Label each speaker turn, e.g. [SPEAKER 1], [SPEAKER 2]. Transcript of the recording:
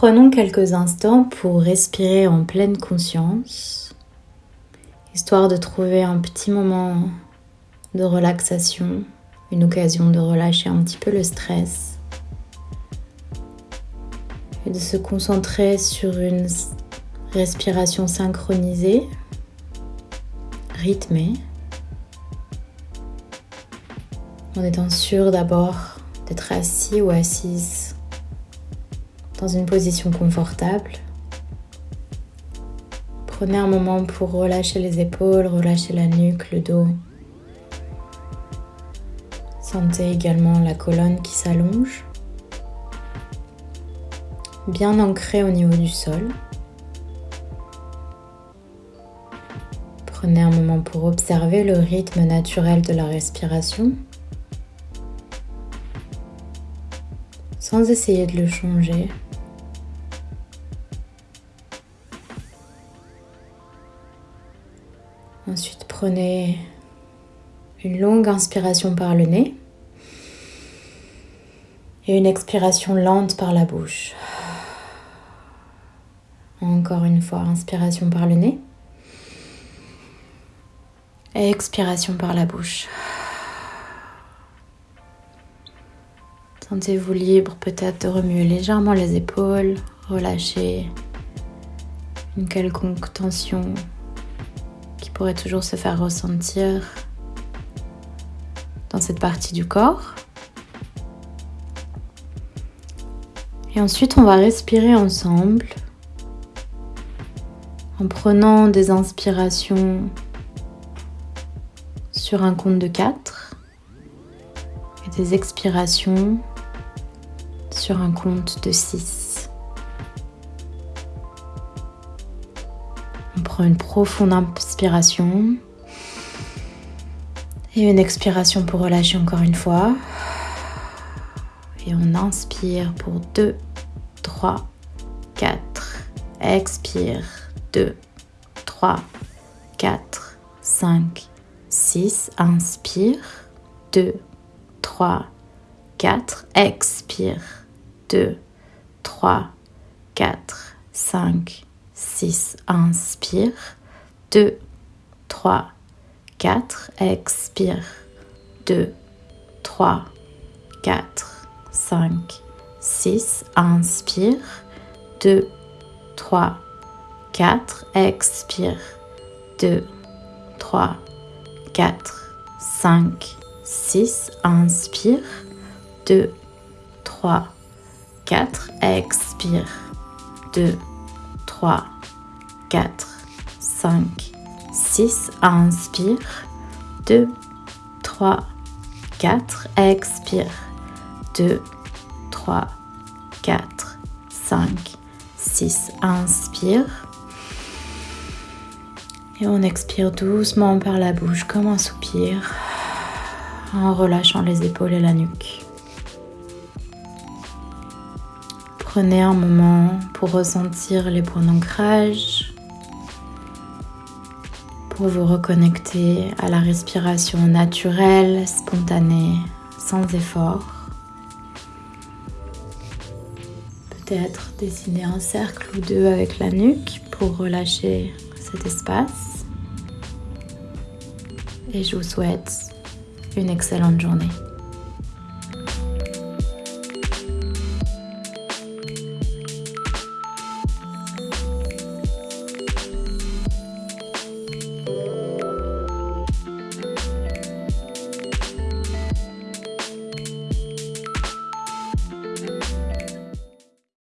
[SPEAKER 1] Prenons quelques instants pour respirer en pleine conscience, histoire de trouver un petit moment de relaxation, une occasion de relâcher un petit peu le stress et de se concentrer sur une respiration synchronisée, rythmée, en étant sûr d'abord d'être assis ou assise dans une position confortable. Prenez un moment pour relâcher les épaules, relâcher la nuque, le dos. Sentez également la colonne qui s'allonge, bien ancrée au niveau du sol. Prenez un moment pour observer le rythme naturel de la respiration sans essayer de le changer. Ensuite, prenez une longue inspiration par le nez et une expiration lente par la bouche. Encore une fois, inspiration par le nez. Et expiration par la bouche. Sentez-vous libre peut-être de remuer légèrement les épaules, relâcher une quelconque tension pourrait toujours se faire ressentir dans cette partie du corps. Et ensuite, on va respirer ensemble en prenant des inspirations sur un compte de 4 et des expirations sur un compte de 6. On prend une profonde inspiration et une expiration pour relâcher encore une fois. Et on inspire pour 2, 3, 4. Expire 2, 3, 4, 5, 6. Inspire 2, 3, 4. Expire 2, 3, 4, 5, 6. Inspire 2, 3, 4. Expire 2, 3, 4. 5, 6. Inspire. 2, 3, 4. Expire. 2, 3, 4, 5, 6. Inspire. 2, 3, 4. Expire. 2, 3, 4, 5, 6. Inspire. 2, 3, 4. Expire. 2, 3, 4, 5, 6. Inspire. Et on expire doucement par la bouche comme un soupir en relâchant les épaules et la nuque. Prenez un moment pour ressentir les points d'ancrage, pour vous reconnecter à la respiration naturelle, spontanée, sans effort. Peut-être dessiner un cercle ou deux avec la nuque pour relâcher cet espace. Et je vous souhaite une excellente journée.